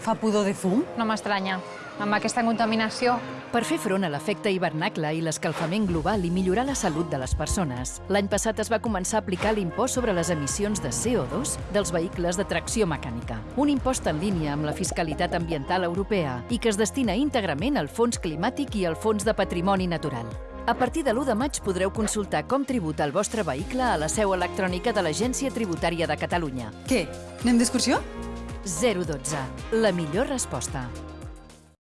Fa pudor de fum? No m'estranya. Amb aquesta contaminació, Per fer front a l'efecte hivernacle i l'escalfament global i millorar la salut de les persones, l'any passat es va començar a aplicar l'impost sobre les emissions de CO2 dels vehicles de tracció mecànica. Un impost en línia amb la fiscalitat ambiental europea i que es destina íntegrament al Fons Climàtic i al Fons de Patrimoni Natural. A partir de l'1 de maig podreu consultar com tributa el vostre vehicle a la seu electrònica de l'Agència Tributària de Catalunya. Què? Anem d'excursió? 012. La millor resposta.